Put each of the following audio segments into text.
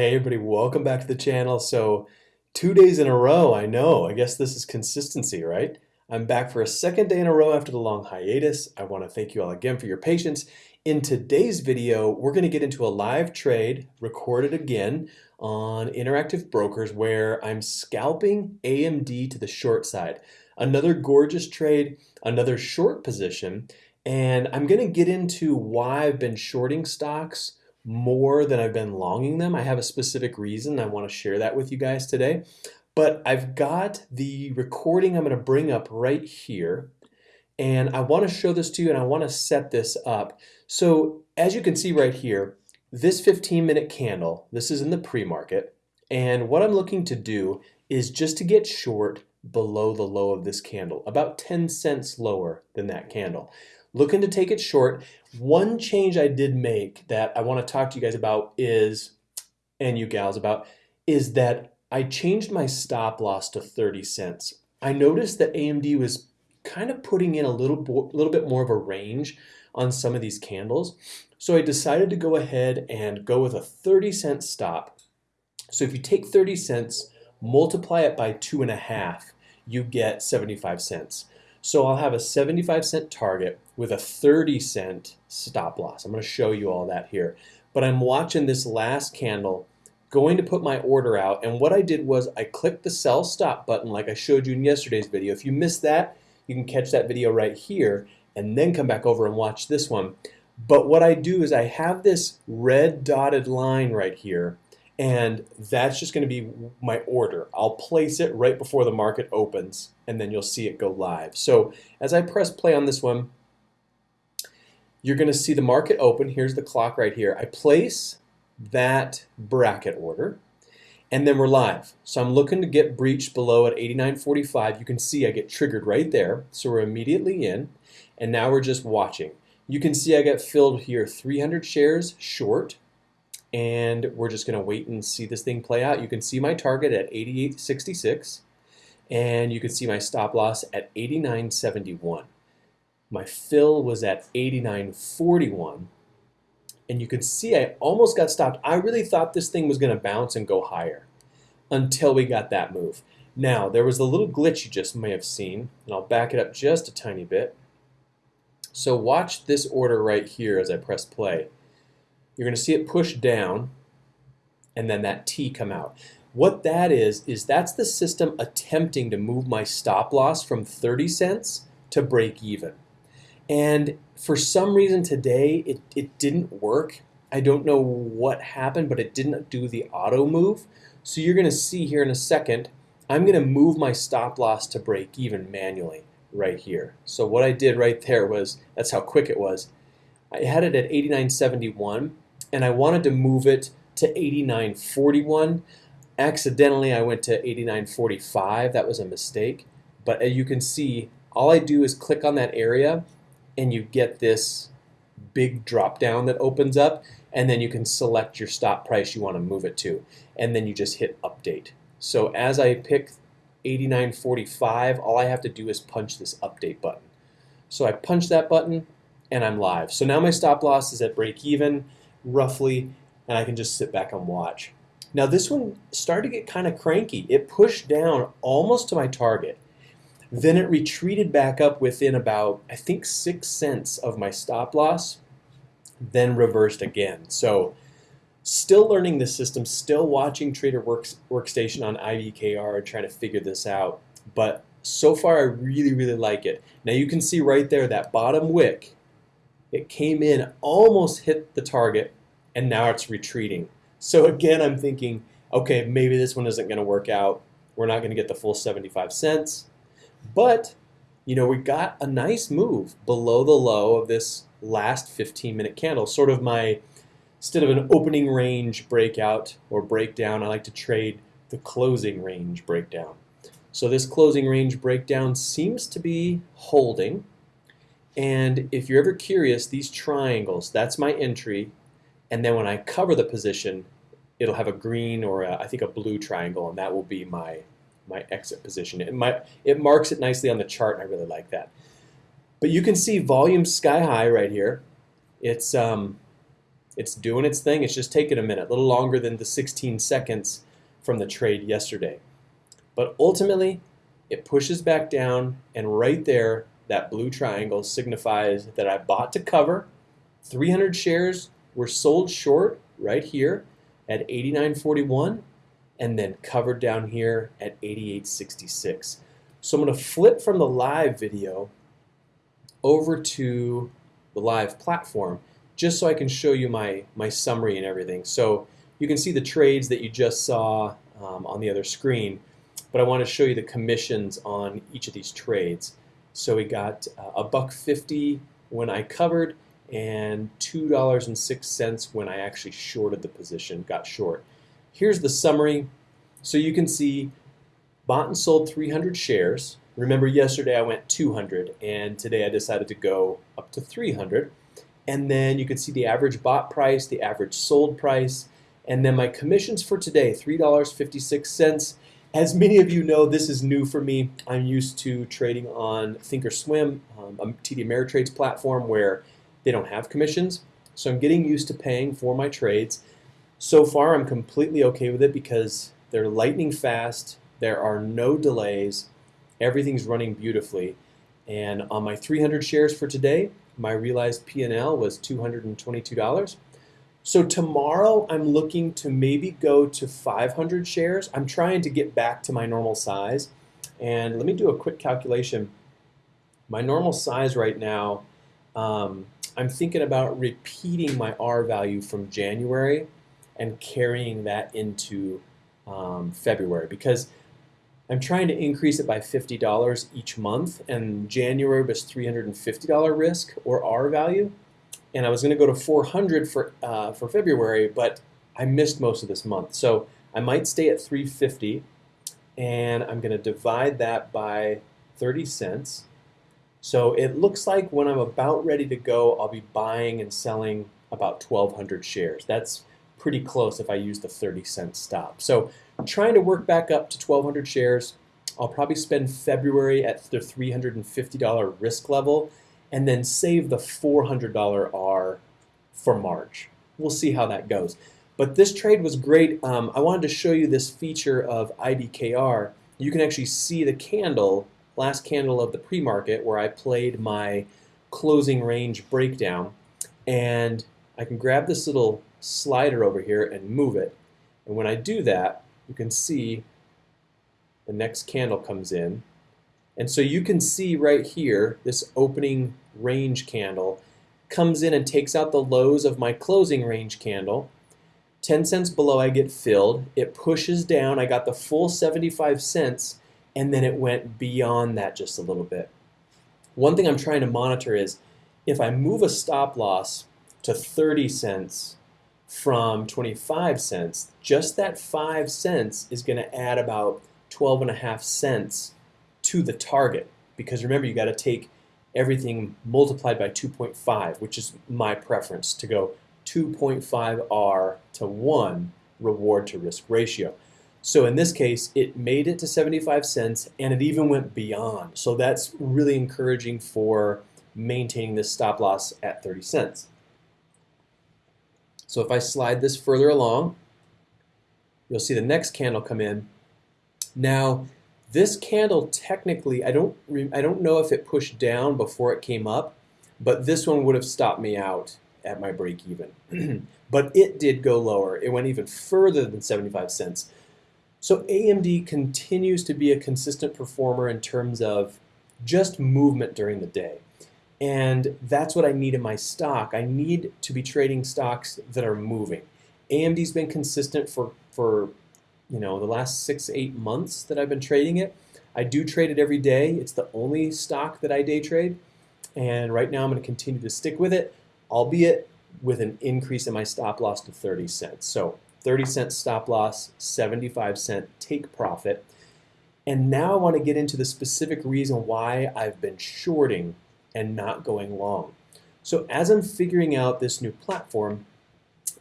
Hey everybody, welcome back to the channel. So two days in a row, I know, I guess this is consistency, right? I'm back for a second day in a row after the long hiatus. I wanna thank you all again for your patience. In today's video, we're gonna get into a live trade, recorded again, on Interactive Brokers where I'm scalping AMD to the short side. Another gorgeous trade, another short position, and I'm gonna get into why I've been shorting stocks, more than I've been longing them. I have a specific reason. I want to share that with you guys today. But I've got the recording I'm going to bring up right here. And I want to show this to you and I want to set this up. So as you can see right here, this 15 minute candle, this is in the pre-market. And what I'm looking to do is just to get short below the low of this candle, about 10 cents lower than that candle looking to take it short. One change I did make that I want to talk to you guys about is, and you gals about, is that I changed my stop loss to 30 cents. I noticed that AMD was kind of putting in a little, little bit more of a range on some of these candles. So I decided to go ahead and go with a 30 cent stop. So if you take 30 cents, multiply it by two and a half, you get 75 cents. So I'll have a 75 cent target with a 30 cent stop loss. I'm going to show you all that here. But I'm watching this last candle, going to put my order out. And what I did was I clicked the sell stop button like I showed you in yesterday's video. If you missed that, you can catch that video right here and then come back over and watch this one. But what I do is I have this red dotted line right here and that's just going to be my order. I'll place it right before the market opens and then you'll see it go live. So as I press play on this one, you're going to see the market open. Here's the clock right here. I place that bracket order and then we're live. So I'm looking to get breached below at 89.45. You can see I get triggered right there. So we're immediately in and now we're just watching. You can see I get filled here 300 shares short and we're just going to wait and see this thing play out. You can see my target at 88.66 and you can see my stop loss at 89.71. My fill was at 89.41 and you can see I almost got stopped. I really thought this thing was going to bounce and go higher until we got that move. Now, there was a little glitch you just may have seen, and I'll back it up just a tiny bit. So watch this order right here as I press play you're going to see it push down and then that T come out. What that is, is that's the system attempting to move my stop loss from 30 cents to break even. And for some reason today, it, it didn't work. I don't know what happened, but it didn't do the auto move. So you're gonna see here in a second, I'm gonna move my stop loss to break even manually right here. So what I did right there was, that's how quick it was. I had it at 89.71 and I wanted to move it to 89.41. Accidentally, I went to 89.45. That was a mistake. But as you can see, all I do is click on that area and you get this big drop down that opens up and then you can select your stop price you want to move it to and then you just hit update. So as I pick 89.45, all I have to do is punch this update button. So I punch that button and I'm live. So now my stop loss is at break even roughly, and I can just sit back and watch. Now this one started to get kind of cranky. It pushed down almost to my target. Then it retreated back up within about, I think, six cents of my stop loss, then reversed again. So still learning the system, still watching Trader Works, Workstation on and trying to figure this out. But so far, I really, really like it. Now you can see right there that bottom wick it came in, almost hit the target, and now it's retreating. So again, I'm thinking, okay, maybe this one isn't going to work out. We're not going to get the full 75 cents. But, you know, we got a nice move below the low of this last 15 minute candle. Sort of my, instead of an opening range breakout or breakdown, I like to trade the closing range breakdown. So this closing range breakdown seems to be holding. And if you're ever curious, these triangles, that's my entry. And then when I cover the position, it'll have a green or a, I think a blue triangle, and that will be my, my exit position. It, might, it marks it nicely on the chart, and I really like that. But you can see volume sky high right here. It's, um, It's doing its thing. It's just taking a minute, a little longer than the 16 seconds from the trade yesterday. But ultimately, it pushes back down, and right there, that blue triangle signifies that I bought to cover. 300 shares were sold short right here at 89.41 and then covered down here at 88.66. So I'm going to flip from the live video over to the live platform just so I can show you my, my summary and everything. So you can see the trades that you just saw um, on the other screen, but I want to show you the commissions on each of these trades. So we got uh, a buck 50 when I covered and $2.06 when I actually shorted the position, got short. Here's the summary. So you can see bought and sold 300 shares. Remember yesterday I went 200 and today I decided to go up to 300 and then you can see the average bought price, the average sold price, and then my commissions for today, $3.56. As many of you know, this is new for me. I'm used to trading on Thinkorswim, um, a TD Ameritrade's platform where they don't have commissions. So I'm getting used to paying for my trades. So far, I'm completely okay with it because they're lightning fast. There are no delays. Everything's running beautifully. And on my 300 shares for today, my realized P&L was $222. So tomorrow I'm looking to maybe go to 500 shares. I'm trying to get back to my normal size. And let me do a quick calculation. My normal size right now, um, I'm thinking about repeating my R value from January and carrying that into um, February because I'm trying to increase it by $50 each month, and January was $350 risk or R value, and I was going to go to 400 for uh, for February, but I missed most of this month, so I might stay at 350, and I'm going to divide that by 30 cents. So it looks like when I'm about ready to go, I'll be buying and selling about 1,200 shares. That's pretty close if I use the 30 cent stop. So trying to work back up to 1,200 shares. I'll probably spend February at the $350 risk level and then save the $400 R for March. We'll see how that goes. But this trade was great. Um, I wanted to show you this feature of IBKR. You can actually see the candle, last candle of the pre-market, where I played my closing range breakdown. And I can grab this little slider over here and move it. And when I do that, you can see the next candle comes in. And so you can see right here, this opening range candle comes in and takes out the lows of my closing range candle. 10 cents below I get filled. It pushes down. I got the full 75 cents and then it went beyond that just a little bit. One thing I'm trying to monitor is if I move a stop loss to 30 cents from 25 cents, just that 5 cents is going to add about 12 and a half cents to the target. Because remember, you got to take everything multiplied by 2.5, which is my preference to go 2.5 R to 1 reward to risk ratio. So in this case, it made it to 75 cents and it even went beyond. So that's really encouraging for maintaining this stop loss at 30 cents. So if I slide this further along, you'll see the next candle come in. Now, this candle technically, I don't, I don't know if it pushed down before it came up, but this one would have stopped me out at my break even. but it did go lower. It went even further than 75 cents. So AMD continues to be a consistent performer in terms of just movement during the day. And that's what I need in my stock. I need to be trading stocks that are moving. AMD's been consistent for, for you know, the last six, eight months that I've been trading it. I do trade it every day. It's the only stock that I day trade. And right now I'm going to continue to stick with it, albeit with an increase in my stop loss to 30 cents. So 30 cent stop loss, 75 cent take profit. And now I want to get into the specific reason why I've been shorting and not going long. So as I'm figuring out this new platform,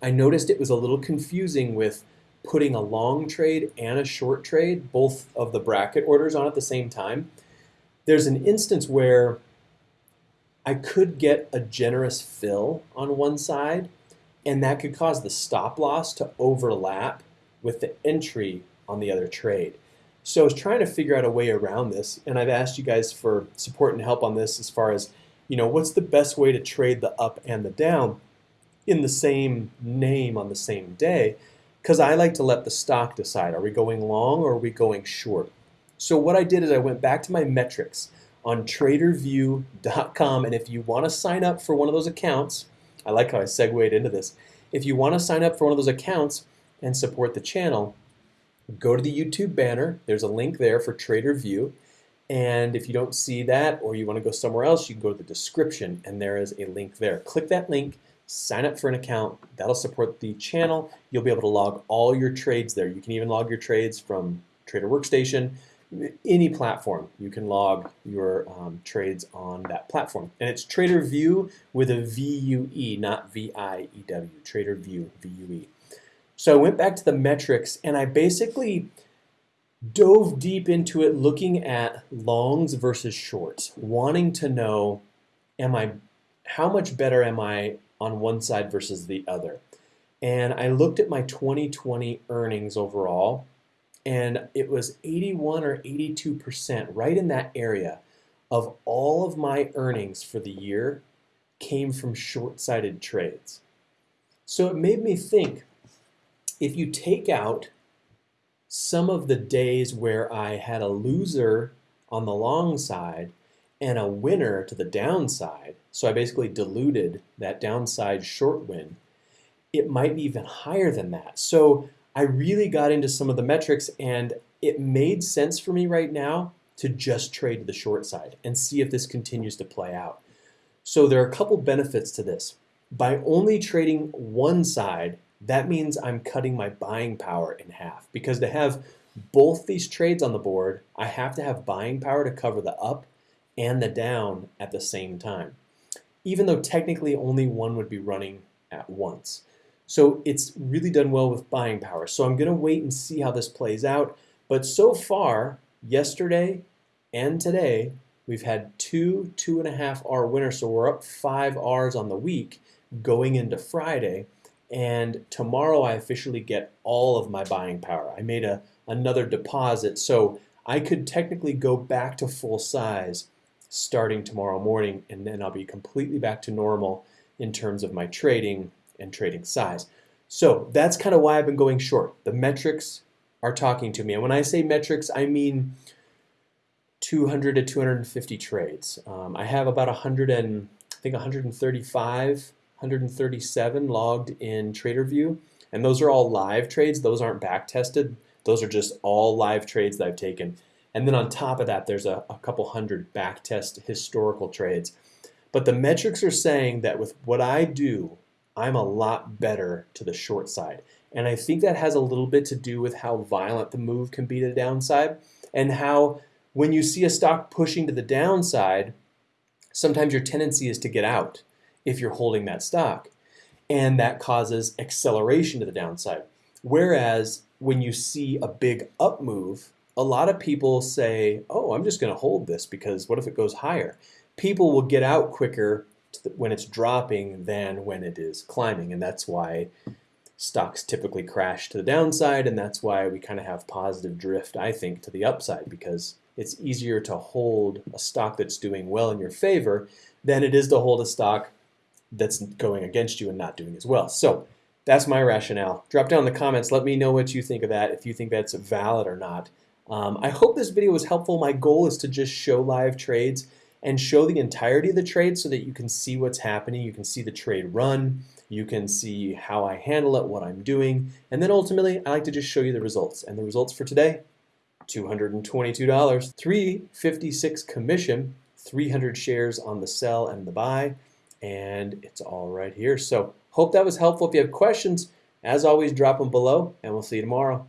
I noticed it was a little confusing with putting a long trade and a short trade, both of the bracket orders on at the same time. There's an instance where I could get a generous fill on one side and that could cause the stop loss to overlap with the entry on the other trade. So I was trying to figure out a way around this, and I've asked you guys for support and help on this as far as, you know, what's the best way to trade the up and the down in the same name on the same day? Because I like to let the stock decide, are we going long or are we going short? So what I did is I went back to my metrics on tradervue.com, and if you want to sign up for one of those accounts, I like how I segued into this. If you want to sign up for one of those accounts and support the channel, go to the YouTube banner. There's a link there for TraderVue. And if you don't see that or you want to go somewhere else, you can go to the description and there is a link there. Click that link, sign up for an account. That'll support the channel. You'll be able to log all your trades there. You can even log your trades from Trader Workstation, any platform. You can log your um, trades on that platform. And it's TraderVue with a V-U-E, not V-I-E-W, TraderVue, V-U-E. So I went back to the metrics and I basically dove deep into it looking at longs versus shorts, wanting to know am I how much better am I on one side versus the other. And I looked at my 2020 earnings overall and it was 81 or 82% right in that area of all of my earnings for the year came from short-sighted trades. So it made me think if you take out some of the days where I had a loser on the long side and a winner to the downside, so I basically diluted that downside short win, it might be even higher than that. So I really got into some of the metrics and it made sense for me right now to just trade the short side and see if this continues to play out. So there are a couple benefits to this. By only trading one side, that means I'm cutting my buying power in half because to have both these trades on the board, I have to have buying power to cover the up and the down at the same time, even though technically only one would be running at once. So it's really done well with buying power. So I'm to wait and see how this plays out. But so far, yesterday and today, we've had two two and a half R winners. So we're up five R's on the week going into Friday. And tomorrow I officially get all of my buying power. I made a, another deposit, so I could technically go back to full size starting tomorrow morning, and then I'll be completely back to normal in terms of my trading and trading size. So that's kind of why I've been going short. The metrics are talking to me. And when I say metrics, I mean 200 to 250 trades. Um, I have about 100 and I think 135 137 logged in TraderVue, and those are all live trades. Those aren't back tested. Those are just all live trades that I've taken. And then on top of that, there's a, a couple hundred back test historical trades. But the metrics are saying that with what I do, I'm a lot better to the short side. And I think that has a little bit to do with how violent the move can be to the downside and how when you see a stock pushing to the downside, sometimes your tendency is to get out if you're holding that stock. And that causes acceleration to the downside. Whereas when you see a big up move, a lot of people say, oh, I'm just going to hold this because what if it goes higher? People will get out quicker when it's dropping than when it is climbing. And that's why stocks typically crash to the downside. And that's why we kind of have positive drift, I think, to the upside because it's easier to hold a stock that's doing well in your favor than it is to hold a stock that's going against you and not doing as well. So that's my rationale. Drop down in the comments. Let me know what you think of that, if you think that's valid or not. Um, I hope this video was helpful. My goal is to just show live trades and show the entirety of the trade so that you can see what's happening. You can see the trade run. You can see how I handle it, what I'm doing. And then ultimately, I like to just show you the results. And the results for today, $222, 356 commission, 300 shares on the sell and the buy and it's all right here. So hope that was helpful. If you have questions, as always, drop them below, and we'll see you tomorrow.